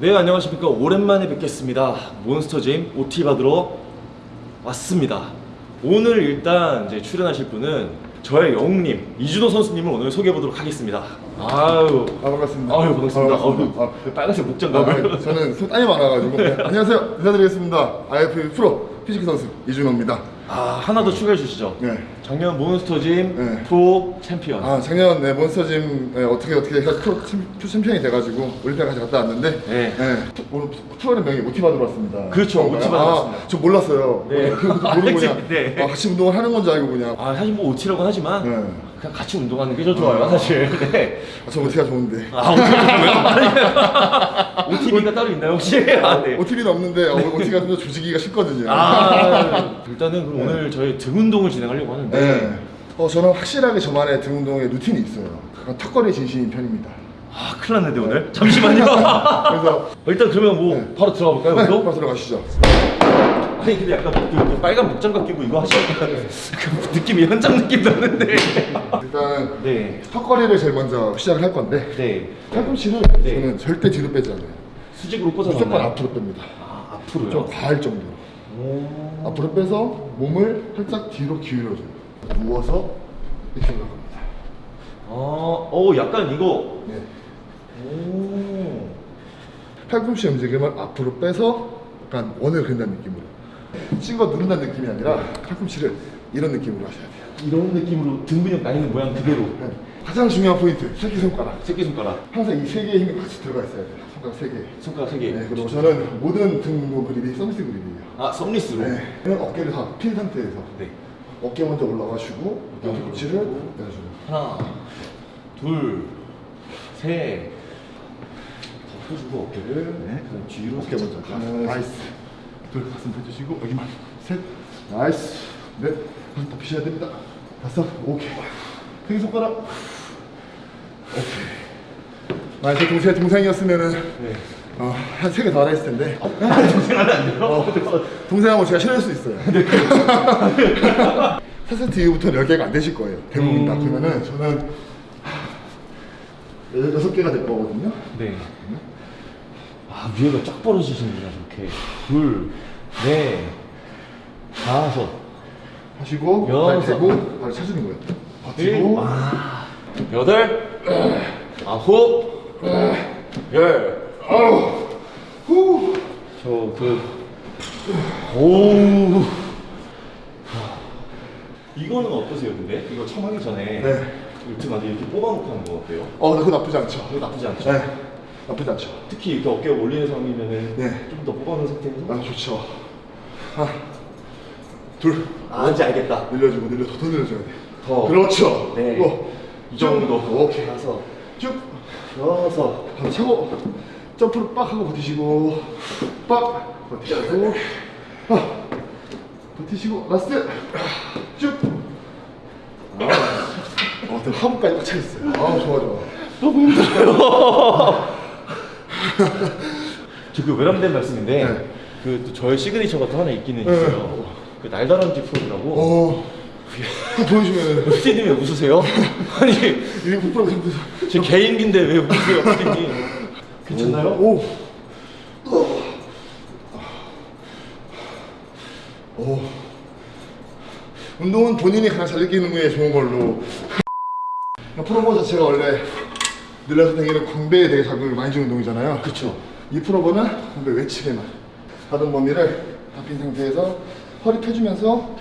네 안녕하십니까 오랜만에 뵙겠습니다 몬스터짐 OT 받으러 왔습니다 오늘 일단 이제 출연하실 분은 저의 영웅님 이준호 선수님을 오늘 소개해 보도록 하겠습니다 아유 아 반갑습니다. 아유 반갑습니다, 아, 반갑습니다. 아유, 그 빨간색 아, 목장갑을 아, 저는 손 땀이 많아가지고 네, 안녕하세요 인사드리겠습니다. IFBB 프로 physique 선수 이준호입니다. 아 하나 더 추가해 주시죠 네. 작년 몬스터짐 네. 프로 챔피언 아 작년 네, 몬스터짐 네, 어떻게 어떻게 해서 프로, 챔- 프로 챔피언이 돼가지고 올림피아까지 갔다 왔는데 네. 프- 오늘 프로그램 명이 받으러 왔습니다. 그렇죠, 그런가요? 오티 받으러 왔습니다. 아, 저 몰랐어요. 네. 모르고 아, 그냥 네. 아, 같이 운동을 하는 건 줄 알고 그냥 아 사실 뭐 OT라고 하지만 네. 그냥 같이 운동하는 게좀 좋아요 사실 네. 아, 저 오티가 좋은데. 아 OT OTB가 따로 있나요 혹시? 아, 네. 오티비는 없는데 어, 오티가 좀더 조지기가 쉽거든요. 아, 일단은 그럼 오늘 저희 등 운동을 진행하려고 하는데 네. 어, 저는 확실하게 저만의 등 운동의 루틴이 있어요. 턱걸이 진심인 편입니다. 아 큰일 났는데 오늘 잠시만요 그래서 일단 그러면 뭐 네. 바로 들어가 볼까요 네? 바로 들어가시죠. 아니 근데 약간 그, 그 빨간 목장갑 끼고 이거 하시니까 그 느낌이 현장 느낌 나는데 일단 네 턱걸이를 제일 먼저 시작을 할 건데 네. 팔꿈치를 네. 저는 절대 뒤로 빼지 않아요. 수직으로 꽂아서 무조건 앞으로 뺍니다. 아 앞으로요? 좀 과할 정도로. 오. 앞으로 빼서 몸을 살짝 뒤로 기울여줘요. 누워서 이렇게 올라갑니다. 아, 어 약간 이거 네. 오. 팔꿈치 움직임을 앞으로 빼서 약간 원을 그린다는 느낌으로. 찍어 누른다는 느낌이 아니라 팔꿈치를 이런 느낌으로 하셔야 돼요. 이런 느낌으로 등 근육 나 있는 모양 그대로 네. 가장 중요한 포인트, 새끼손가락. 새끼손가락 항상 이 세 개의 힘이 같이 들어가 있어야 돼요. 손가락 세 개. 손가락 세개 네, 그리고 저는 모든 등 운동 그립이 서비스 그립이에요. 아 썸리스로 네. 어깨를 다 핀 상태에서 네. 어깨 먼저 올라가시고 뒤꿈치를. 내려주고 하나 둘셋 펴주고 어깨를 네. 뒤로 어깨 먼저 nice 둘 가슴 펴주시고 여기만 셋. nice. 넷. 다섯 더 피셔야 됩니다. 다섯. 오케이. 세 손가락. 오케이. 만약 제 동생, 동생이었으면은 네. 어, 한 세 개더 했을 텐데. 동생하면 안 돼요? 어, 동생하고 제가 싫어할 수 있어요. 4세트 이후부터는 10개가 안 되실 거예요. 대부분 다. 그러면은 저는 여- 여섯 개가 될 거거든요. 네. 아 위에가 쫙 벌어지시는구나 이렇게 둘, 넷, 다섯, 하시고 여섯. 발 대고 발 찾는 거예요 버티고 아, 여덟, 아홉, 열. 아우 후 저 그 오. 이거는 어떠세요, 근데? 이거 처음 하기 전에 네. 이렇게 막 이렇게 뽑아놓고 하는 거 어때요? 어, 그거 나쁘지 않죠. 이거 나쁘지 않죠? 네, 나쁘지 않죠. 특히 이렇게 어깨 올리는 상황이면은 네. 좀 더 뽑아놓은 상태에서 아, 좋죠. 하나, 둘, 아 이제 알겠다. 늘려주고 늘려서 더 늘려줘야 돼. 더. 그렇죠. 네. 또, 이 정도. 오케이. 다섯, 쭉. 여섯, 바로 차고 점프를 빡 하고 버티시고 빡 버티시고 아, 버티시고 last 쭉. 아, 어, 또 하부까지 꽉 차 있어요. 아, 좋아 좋아. 너무 힘들어요. 저그 외람된 말씀인데 네. 그또 저의 시그니처가 또 하나 있기는 네. 있어요. 그 날다람쥐 프로라고. 어, 보여주면 피디님 왜 웃으세요? 아니 제 개인기인데 왜 웃으세요, 피디님? 괜찮나요? 오. 오. 운동은 본인이 가장 잘 느끼는 게 좋은 걸로. 프로버 자체가 원래 늘려서 다니는 광배에 되게 자극을 많이 주는 운동이잖아요. 그쵸. 이 pullover는 광배 외측에만 받은 범위를 잡힌 상태에서 허리 펴주면서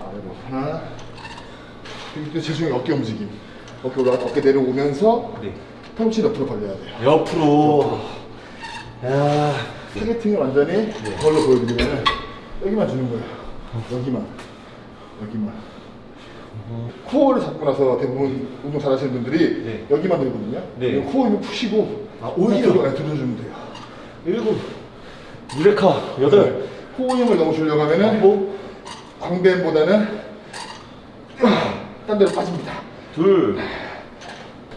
아래로 하나 제일 중요한 어깨 움직임 어깨 올라 어깨 내려오면서 네. 팔꿈치 옆으로 벌려야 돼요. 옆으로. 야. targeting을 완전히 그걸로 보여드리면 여기만 주는 거예요. 여기만, 여기만. 코어를 잡고 나서 대부분 운동 잘하시는 분들이 네. 여기만 들거든요. 네. 코어 힘을 푸시고 아, 오히려? 들어, 들어주면 돼요. 일곱. 유레카. 여덟. 코어 힘을 너무 주려고 하면은 뭐? 광배보다는 딴 데로 빠집니다. 둘.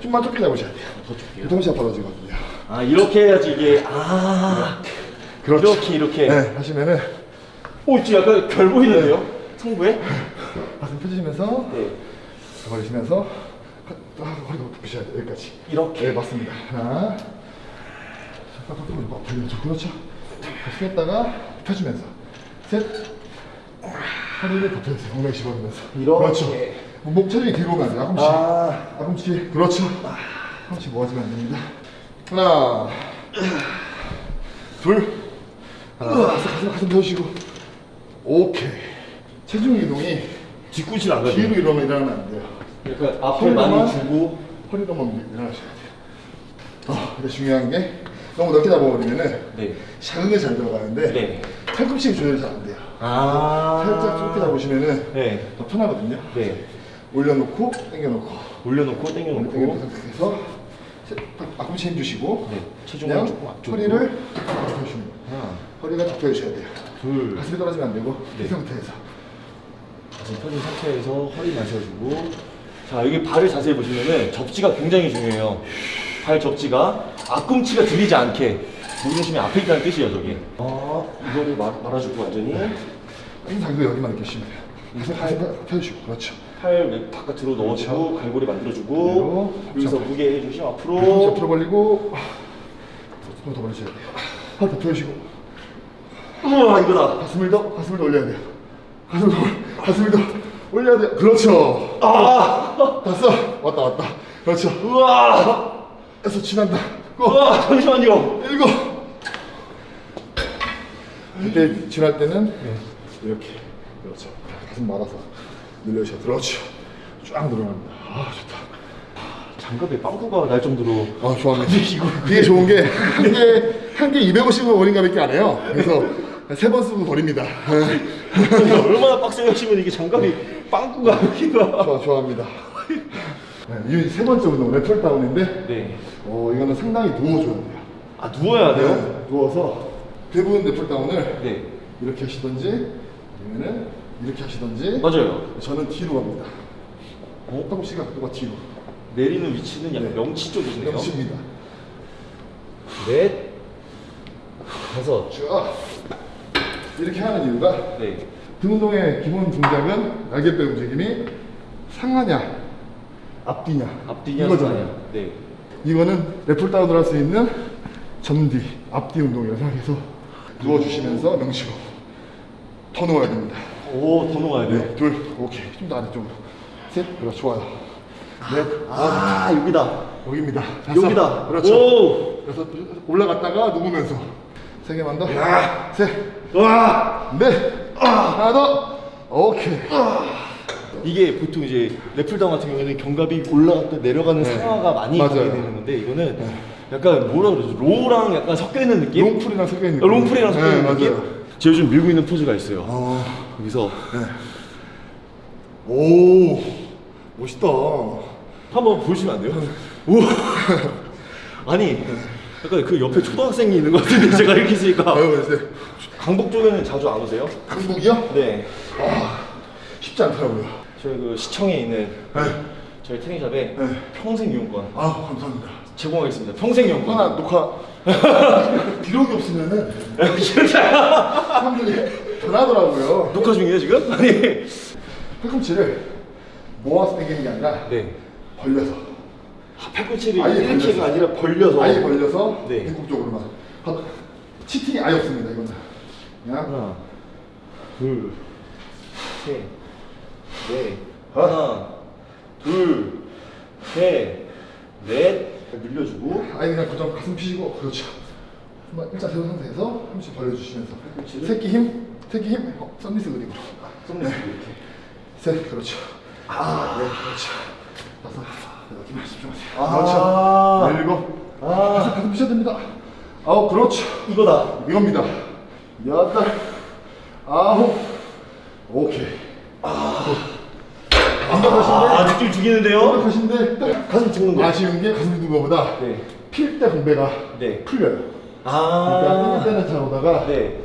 좀만 좁게 잡으셔야 돼요. 동시에 벌어지거든요. 아 이렇게 해야지 이게 아 그렇죠. 이렇게 이렇게. 네, 하시면은 오 지금 약간 결 보이는데요? 성부에? 가슴 펴주시면서 네. 버리시면서 아, 허리가 펴셔야 돼요. 여기까지. 이렇게. 네, 맞습니다. 하나, 딱 펴고 막 벌려줘. 그렇죠. 폈다가 펴주면서 셋. 허리를 덮여주세요. 엉덩이 집어넣으면서. 이렇게. 그렇죠. 목 체중이 뒤로 가면 안 돼요. 앞꿈치. 아. 앞꿈치. 그렇죠. 앞꿈치 모아지면 안 됩니다. 하나. 둘. 하나. 가슴, 가슴, 펴시고. 오케이. 체중 이동이 뒤꿈치를 안 가죠. 뒤로 이러면 일어나면 안 돼요. 그러니까 앞에 많이 주고 허리로만 일어나셔야 돼요. 아, 근데 중요한 게 너무 넓게 잡아버리면은 네. 자극이 잘 들어가는데 네. 팔꿈치 조절이 잘 안 돼요. 아. 살짝 좁게 잡으시면은 네. 더 편하거든요. 네. 올려놓고 당겨놓고 올려놓고 당겨놓고 당겨놓고. 상태에서 세- 앞꿈치 힘주시고 네. 체중을 조금 앞쪽으로. 허리를. 하나, 허리가 접혀주셔야 돼요. 둘. 가슴이 떨어지면 안 되고 네. 이 상태에서 가슴 펴진 상태에서 허리 마셔주고. 자 여기 발을 자세히 보시면은 접지가 굉장히 중요해요. 발 접지가 앞꿈치가 들리지 않게 무중심이 앞에 있다는 뜻이에요 저기. 아 이거를 말, 말아주고 완전히 항상 이거 여기만 느끼시면 돼요. 가슴 가슴 펴주시고 그렇죠. 팔 왼- 바깥으로 넣어주고 갈고리 만들어주고 여기서 무게 해주시면 앞으로 앞으로 벌리고 손더 벌리셔야 돼요. 하나 더 펴주시고 우와 이거다. 가슴을 더 가슴을 더 올려야 돼요. 가슴을 더 가슴을 더 올려야 돼요. 그렇죠. 아 됐어. 왔다 왔다. 그렇죠. 우와 해서 지난다. 고. 우와 잠시만요. 일곱. 그때 지날 때는 이렇게 그렇죠. 가슴 말아서 늘려주셔. 그렇죠. 쫙 늘어납니다. 아 좋다. 장갑에 빵꾸가 날 정도로 아 좋아합니다. 그게 좋은 게 한 개 한개 250원 원인가 밖에 안 해요. 그래서 세 번 쓰고 버립니다. 얼마나 빡세게 하시면 이게 장갑이 빵꾸가 여기가 좋아 좋아합니다. 네, 이세 번째 운동 레플 다운인데 네. 어 이거는 상당히 누워줘야 돼요. 아 누워야 돼요? 네, 누워서 대부분 레플 다운을 네. 이렇게 하시던지 아니면은 이렇게 하시던지 맞아요. 저는 뒤로 갑니다. 어? 팔꿈치 각도가 뒤로. 내리는 위치는 약간 네. 명치 쪽이시네요. 명치입니다. 넷, 다섯. 쭉 이렇게 하는 이유가 네. 등 운동의 기본 동작은 날개뼈 움직임이 상하냐 앞뒤냐 앞뒤냐 이거잖아요. 네. 이거는 레플 다운을 할 수 있는 전뒤 앞뒤 운동이라고 생각해서 누워주시면서 명치로 더 누워야 됩니다. 오, 더 누워야 돼요. 네, 둘, 오케이. 좀더 아래쪽으로. 셋, 그렇죠. 좋아요. 넷, 아, 여기다. 여기입니다. 다섯, 여기다. 그렇죠. 오. 여섯, 올라갔다가 누우면서. 세 개만 더. 셋, 와. 넷, 하나 더. 오케이. 이게 보통 이제 lat pulldown 같은 경우에는 견갑이 올라갔다 내려가는 네. 상하가 많이 맞아요. 가게 되는 건데 이거는 약간 뭐라 그러죠? row랑 약간 섞여 있는 느낌? long pull이랑 섞여 있는 어, long pull이랑 섞여 있는 네, 느낌? 맞아요. 제가 요즘 밀고 있는 포즈가 있어요. 어, 여기서 오, 멋있다. 한번 보시면 안 돼요? 오. 아니 약간 그 옆에 초등학생이 있는 것 같은데 제가 이렇게 있으니까. 강북 쪽에는 자주 안 오세요? 강북이요? 네. 쉽지 않더라고요. 저희 그 시청에 있는 네. 저희 트레이샵에 네. 평생 이용권 아, 감사합니다. 제공하겠습니다. 평생 이용권. 하나 녹화. 기록이 없으면은 사람들이 변하더라고요. 녹화 중이에요 지금? 아니. 팔꿈치를 모아서 당기는 게 아니라 네. 벌려서 아, 팔꿈치를 아예 이렇게가 벌려서. 아니라 벌려서. 아예 벌려서 네. 인국적으로만 바- 치팅이 아예 없습니다 이거는 그냥 하나, 둘, 셋, 넷. 어? 하나, 둘, 셋, 넷. 늘려주고. 아예 그냥 고정 가슴 피시고 그렇죠 한번 일자 세운 상태에서 한 번씩 벌려주시면서 팔꿈치를? 새끼 힘 새끼 힘 어, 썸니스 그립으로 썸네일 이렇게. 셋 그렇죠 아, 네 그렇죠 다섯 여섯 힘 집중하세요 아. 그렇죠 일곱 아. 가슴 가슴 피셔야 됩니다 아홉 그렇죠 이거다. 이겁니다. 여덟, 아홉, 오케이. 아, 느낌 죽이는데요? 완벽하신데 가슴 죽는 거. 아쉬운 게 가슴 든 거보다 네. 필때 공배가 네. 풀려요. 아. 그러니까 뛸 때는 잘 오다가 네.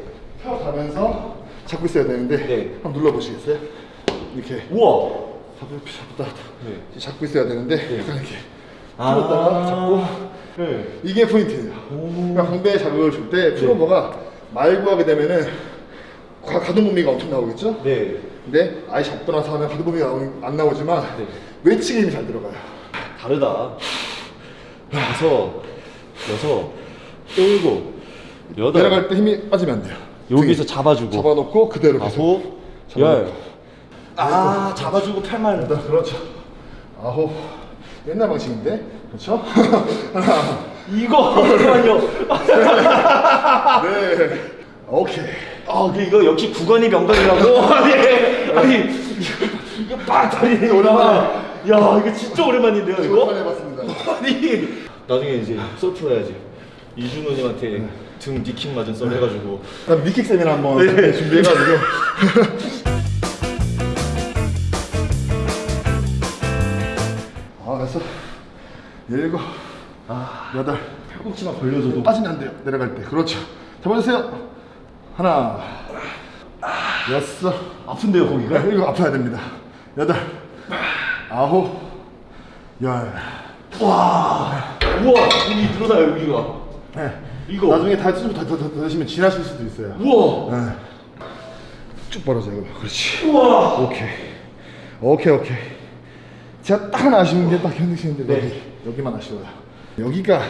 펴가면서 잡고 있어야 되는데 네. 한번 눌러보시겠어요? 이렇게 우와. 잡고 잡다 네. 잡고 있어야 되는데 약간 이렇게 아. 풀었다가 잡고 네. 이게 포인트예요. 그러니까 공배 자극을 줄때 풀오버가 말고 하게 되면은 가- 가동 범위가 엄청 나오겠죠? 네. 근데 아예 잡고 나서 하면 가동 범위가 안 나오지만 네. 외치기 힘이 잘 들어가요. 다르다. 다섯, 여섯, 일곱, 여덟. 내려갈 때 힘이 빠지면 안 돼요. 여기서 등에 잡아주고. 잡아놓고 그대로. 아홉, 열. 아, 잡아주고 팔만. 여덟, 그렇죠. 아홉. 옛날 방식인데, 그렇죠? 하나, 이거 잠깐만요. 네, 오케이. 아, 그 이거 역시 구간이 명당이라고. 아니, 아니 이거 빡 다리 올라가. 야, 이거 진짜 오랜만인데요, 오랜만에 이거? 해봤습니다. 아니, 나중에 이제 서프 해야지. 이준호님한테 등 니킥 맞은 썰 해가지고. 그다음 니킥 세미나 한번 네. 준비해가지고. 일곱, 아, 여덟. 팔꿈치만 벌려줘도. 빠지면 안 돼요. 내려갈 때. 그렇죠. 잡아주세요. 하나, 여섯. 아픈데요, 거기가? 네, 이거 아파야 됩니다. 여덟, 아홉, 열. 와, 우와, 여기 늘어나요, 여기가. 네. 이거. 나중에 다좀더 더, 더, 더 드시면 지나실 수도 있어요. 우와, 네. 쭉 벌어져요. 그렇지. 우와. 오케이. 오케이, 오케이. 제가 딱 아쉬운 게딱 현득 씨인데 네. 여기 여기만 아쉬워요. 여기가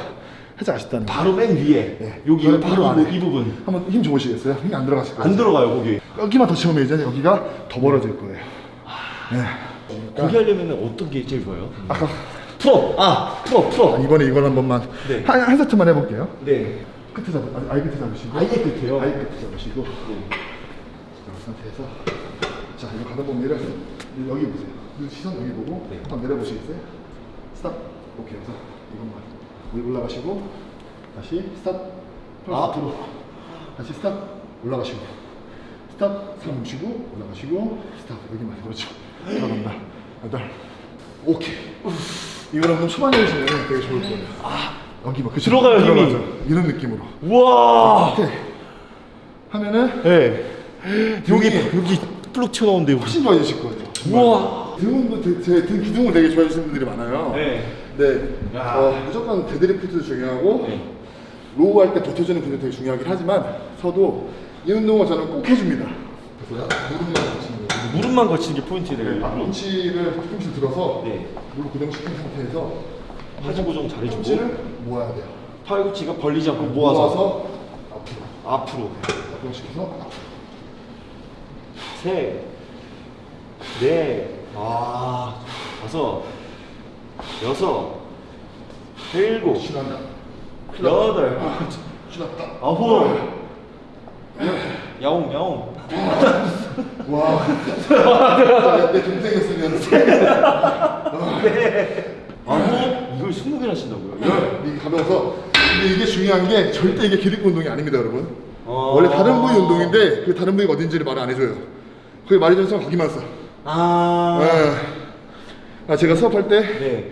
살짝 아쉽다는 거. 바로 맨 위에. 네. 여기 바로 바로 이, 안에. 이 부분. 한번 힘 줘보시겠어요? 힘이 안 들어갔을 거예요. 안 들어가요, 거기. 여기만 더 채우면 이제 여기가 더 벌어질 거예요. 네. 거기 하려면 어떤 게 제일 좋아요? 아까 풀어! 아, 풀어, 풀어. 이번에 이걸 한 번만 네. 한, 한 세트만 해볼게요. 네. 끝에 잡, 아니, 아예 끝에 잡으시고. 아예 끝에요? 아예 끝에 잡으시고. 자, 그 상태에서 자 이거 가다 보면 내려 여기 보세요. 이 시선 여기 보고 네. 한번 내려보시겠어요? stop. 오케이. 그래서 이것만 여기 올라가시고 다시 stop. 아. 앞으로. 다시 stop. 올라가시고. stop. 손 멈추고 올라가시고 stop. 여기만 그렇죠. 들어간다. 여덟. 오케이. 이거는 그럼 초반에 하시면 되게 좋을 거예요. 아. 여기 막 그쵸? 들어가요, 힘이. 이런 느낌으로. 우와! 이렇게 하면은 네. 여기, 등이 여기 불룩 튀어나오는데, 여기. 훨씬 좋아지실 거예요. 우와! 등은 제등 기둥을 되게 좋아하시는 분들이 많아요. 네. 네. 야. 어, 무조건 deadlift도 중요하고 네. row 할 때 버텨주는 분도 되게 중요하긴 하지만 서도 이 운동은 저는 꼭 해줍니다. 그래서 무릎만 걸치는 거예요. 무릎만 걸치는 게 포인트네요. 네, 앞꿈치를 뒤꿈치 들어서 네. 무릎 고정시킨 상태에서 하지 고정 잘해주고.꿈치를 모아야 돼요. 팔꿈치가 벌리지 않고 모아서. 모아서 앞으로 앞으로. 고정시켜서. 셋, 넷, 아, 다섯, 여섯, 일곱, 신한다. 여덟, 신났다. 아홉, 야옹, 야옹. 와. 내, 내 동생이었으면 아홉, 이걸 스무 개나 하신다고요? 이게 가면서 근데 이게 중요한 게 절대 이게 기립근 운동이 아닙니다, 여러분. 어. 원래 다른 부위 운동인데 그 다른 부위가 어딘지를 말 안 해줘요. 거기 말해주는 사람 거기만 써. 아, 아, 아, 제가 수업할 때너 네.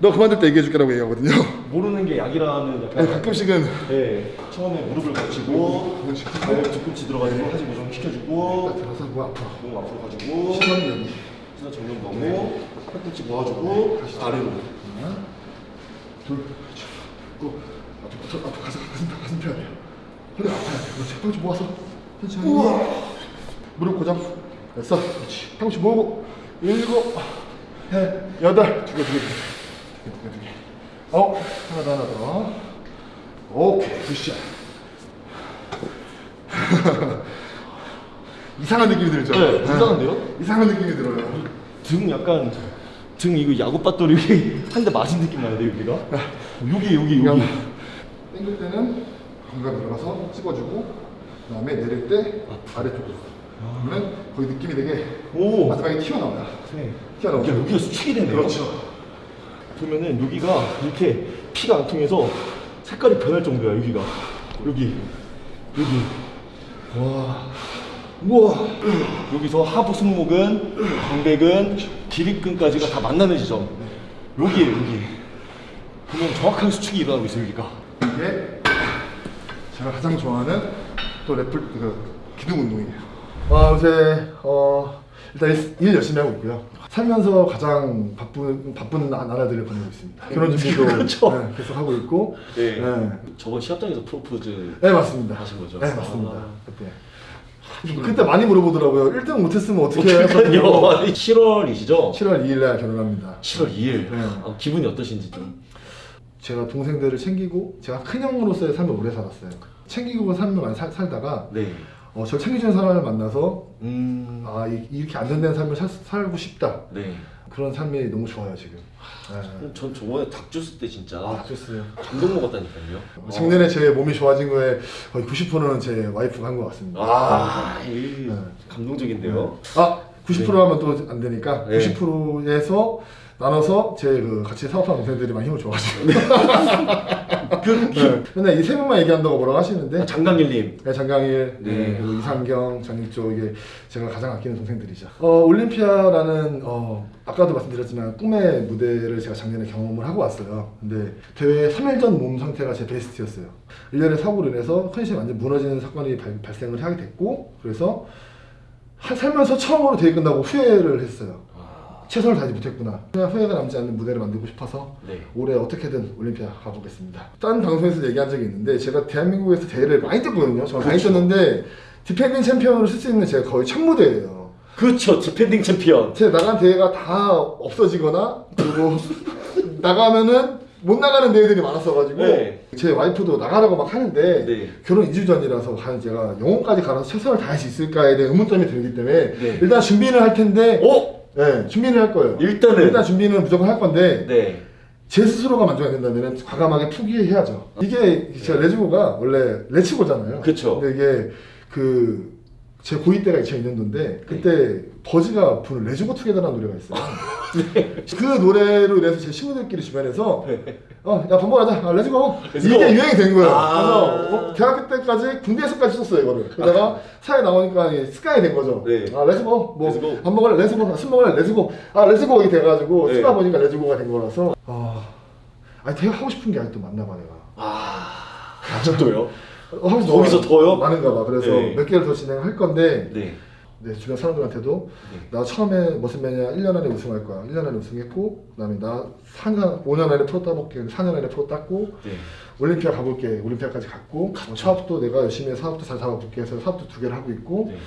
그만둘 때 얘기해줄게라고 얘기하거든요. 모르는 게 약이라는 네, 약간. 가끔씩은 네, 처음에 무릎을 그렇지. 발 뒤꿈치 들어가지고 하지 고정 시켜주고, 들어서 뭐 아파. 몸 앞으로 가지고, 시선은 여기. 시선 정면 보고, 팔꿈치 모아주고, 다시 아래로. 하나, 둘. 또 앞으로 앞으로 가서 가슴 가슴 펴야 돼요. 허리 아파야 돼. 그렇지. 팔꿈치 모아서 천천히. 무릎 고정. 됐어. 그렇지. 팔꿈치 모으고 일곱, 해, 여덟, 두 개, 두 개, 두 개, 두 개, 두 개. 어, 하나 더, 하나 더. 오케이, 굿샷. 이상한 느낌이 들죠? 네, 이상한데요? 이상한 느낌이 들어요. 등 약간 등 이거 야구 밧돌이 한 대 맞은 느낌 나는데 여기가 여기 여기 그냥 여기 당길 때는 공간 들어가서 찝어주고 그 다음에 내릴 때 아래쪽으로 그러면 거기 느낌이 되게 오. 마지막에 튀어나와요 네. 튀어나오죠. 야 여기가 수축이 되네요. 그렇죠. 보면은 여기가 이렇게 피가 안 통해서 색깔이 변할 정도야 여기가. 여기. 여기. 와. 우와. 여기서 하부 승모근 광배근 기립근까지가 다 만나는 지점 여기에요 여기. 보면 정확하게 수축이 일어나고 있어요 여기가. 이게 제가 가장 좋아하는 또 래플 그 기둥 운동이에요 아 요새 어 일단 일, 일 열심히 하고 있고요 살면서 가장 바쁜 바쁜 나- 나라들을 보내고 있습니다 결혼 준비도 그렇죠. 네, 계속 하고 있고 네. 네. 저번 시합장에서 프로포즈 네 맞습니다. 하신 거죠? 네 맞습니다. 아. 그때 그때 많이 물어보더라고요. 1등 못했으면 어떻게? 해요? 아니, 7월이시죠? 7월 2일 날 결혼합니다. 7월 2일. 네. 아, 기분이 어떠신지 좀. 제가 동생들을 챙기고 제가 큰 형으로서의 삶을 오래 살았어요. 챙기고 삶을 많이 살, 살다가 네. 어, 저를 챙겨주는 사람을 만나서 음. 아 이, 이렇게 안정된 삶을 살, 살고 싶다 네. 그런 삶이 너무 좋아요 지금. 네. 전 저번에 닭 줬을 때 진짜 아 좋습니다. 감동 먹었다니까요. 작년에 제 몸이 좋아진 거에 거의 90%는 제 와이프가 한 것 같습니다. 아, 이 네. 감동적인데요. 아, 90% 하면 또 안 되니까 네. 90%에서 나눠서 제 그 같이 사업하는 동생들이 많이 힘을 줘가지고 그 네. 맨날 이세 명만 얘기한다고 뭐라고 하시는데 장강일님. 네, 장강일, 네. 네, 그리고 이상경, 장익조 이게 제가 가장 아끼는 동생들이죠. 어, 올림피아라는 어, 아까도 말씀드렸지만 꿈의 무대를 제가 작년에 경험을 하고 왔어요. 근데 대회 3일 전 몸 상태가 제 베스트였어요. 일련의 사고로 인해서 컨디션이 완전 무너지는 사건이 발, 발생을 하게 됐고 그래서 한 살면서 처음으로 대회 끝나고 후회를 했어요. 아, 최선을 다하지 못했구나. 그냥 후회가 남지 않는 무대를 만들고 싶어서 네. 올해 어떻게든 올림피아 가보겠습니다. 딴 방송에서 얘기한 적이 있는데 제가 대한민국에서 대회를 많이 뛰었거든요. 저 많이 뛰었는데 defending 챔피언으로 설 수 있는 제가 거의 첫 무대예요. 그렇죠. defending 챔피언. 제 나간 대회가 다 없어지거나 그리고 나가면은 못 나가는 대회들이 많았어가지고 네. 제 와이프도 나가라고 막 하는데 네. 결혼 2주 전이라서 과연 제가 영혼까지 갈아서 최선을 다할 수 있을까에 대한 의문점이 들기 때문에 네. 일단 준비는 할 텐데 오! 네, 준비는 할 거예요. 일단은 일단 준비는 무조건 할 건데 네. 제 스스로가 만족이 안 된다면 과감하게 포기해야죠. 이게 제가 레즈고가 원래 레츠고잖아요. 그쵸. 근데 이게 그 제 고2 때가 2002년도인데 그때 버즈가 부른 레즈고 투게더라는 노래가 있어요. 그 노래로 인해서 제 친구들끼리 주변에서 어, 야, 밥 먹으러 가자. 아, let's go. Let's go. 이게 유행이 된 거예요. 아. 그래서 어, 대학교 때까지 군대에서까지 썼어요, 이거를. 그러다가 사회 나오니까 습관이 된 거죠. 네. 아, 레츠고. 뭐, 레츠고. 밥 먹을래? 레츠고. 술 먹을래? 레츠고. 아, 레츠고 이게 돼가지고 네. 쓰다 보니까 let's go가 된 거라서. 아, 아니, 되게 하고 싶은 게 아직도 많나 봐, 내가. 아, 아직도요? 어, 하고 싶은 거기서 거 더요? 많은가 봐. 그래서 네. 몇 개를 더 진행할 건데, 네. 네, 주변 사람들한테도 네. 나 처음에 무슨 매냐 1년 안에 우승할 거야. 1년 안에 우승했고, 그 다음에 나 4년, 5년 안에 프로 따볼게. 4년 안에 프로 땄고, 네. 올림피아 가볼게. 올림피아까지 갔고, 어, 사업도 내가 열심히 사업도 잘 잡아볼게 해서 사업도 두 개를 하고 있고, 네.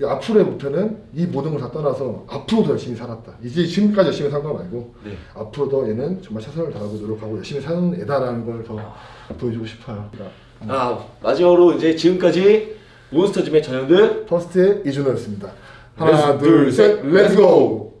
이 앞으로의 목표는 이 모든 걸 다 떠나서 앞으로도 열심히 살았다. 이제 지금까지 열심히 산 거 말고, 네. 앞으로도 얘는 정말 최선을 다하고 노력하고 열심히 사는 애다라는 걸 더 보여주고 싶어요. 그러니까 아, 마지막으로 이제 지금까지 몬스터짐의 전현들 퍼스트의 이준호였습니다. 하나, 둘, 셋, 렛츠고!